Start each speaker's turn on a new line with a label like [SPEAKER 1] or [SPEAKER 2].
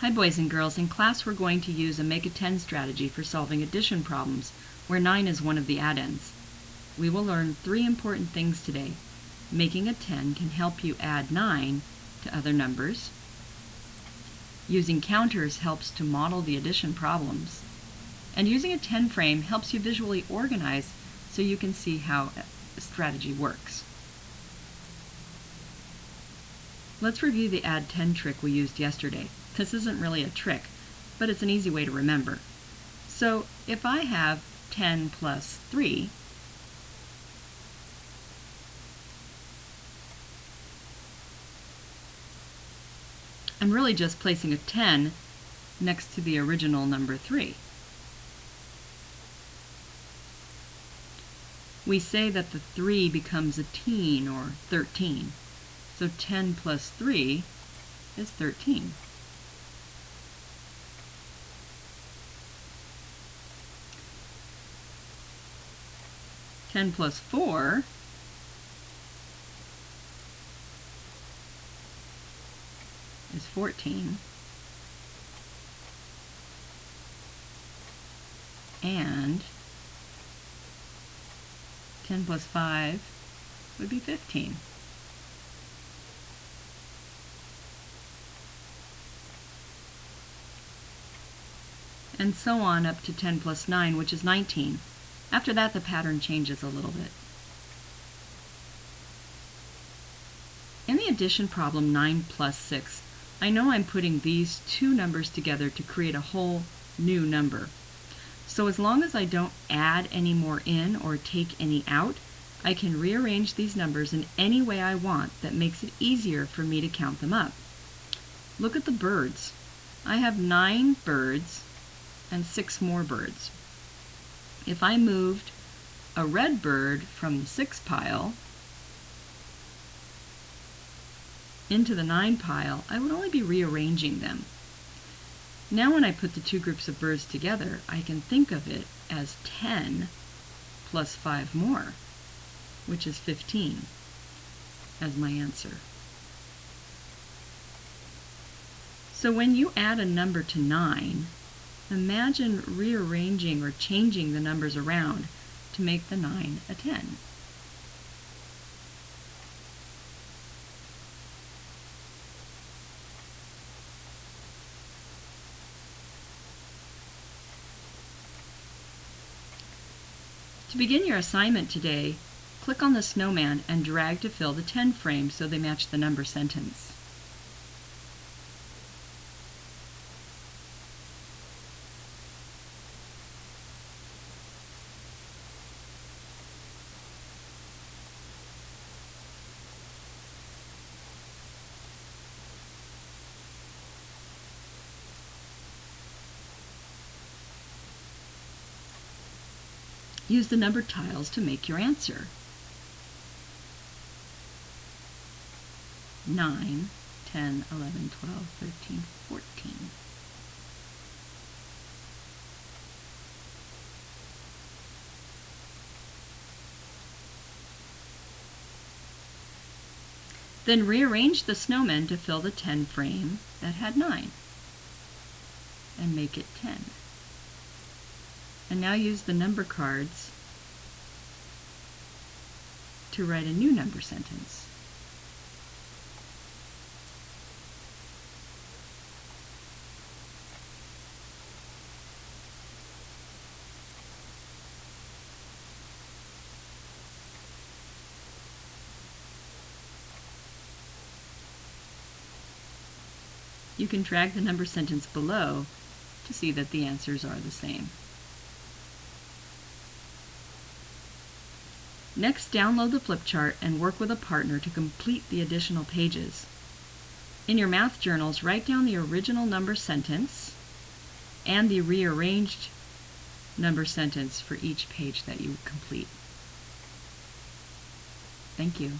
[SPEAKER 1] Hi boys and girls, in class we're going to use a make a 10 strategy for solving addition problems, where 9 is one of the addends. We will learn three important things today. Making a 10 can help you add 9 to other numbers. Using counters helps to model the addition problems. And using a 10 frame helps you visually organize so you can see how a strategy works. Let's review the add 10 trick we used yesterday. This isn't really a trick, but it's an easy way to remember. So if I have 10 plus 3, I'm really just placing a 10 next to the original number 3. We say that the 3 becomes a teen or 13. So 10 plus 3 is 13. Ten plus four is fourteen. And 10 plus 5 would be 15. and so on up to 10 plus 9, which is 19. After that, the pattern changes a little bit. In the addition problem 9 plus 6, I know I'm putting these two numbers together to create a whole new number. So as long as I don't add any more in or take any out, I can rearrange these numbers in any way I want that makes it easier for me to count them up. Look at the birds. I have nine birds and six more birds. If I moved a red bird from the six pile into the nine pile, I would only be rearranging them. Now when I put the two groups of birds together, I can think of it as 10 plus 5 more, which is 15, as my answer. So when you add a number to 9, Imagine rearranging or changing the numbers around to make the 9 a 10. To begin your assignment today, click on the snowman and drag to fill the 10 frame so they match the number sentence. Use the numbered tiles to make your answer. 9, 10, 11, 12, 13, 14. Then rearrange the snowmen to fill the 10 frame that had 9 and make it 10. And now use the number cards to write a new number sentence. You can drag the number sentence below to see that the answers are the same. Next, download the flip chart and work with a partner to complete the additional pages. In your math journals, write down the original number sentence and the rearranged number sentence for each page that you complete. Thank you.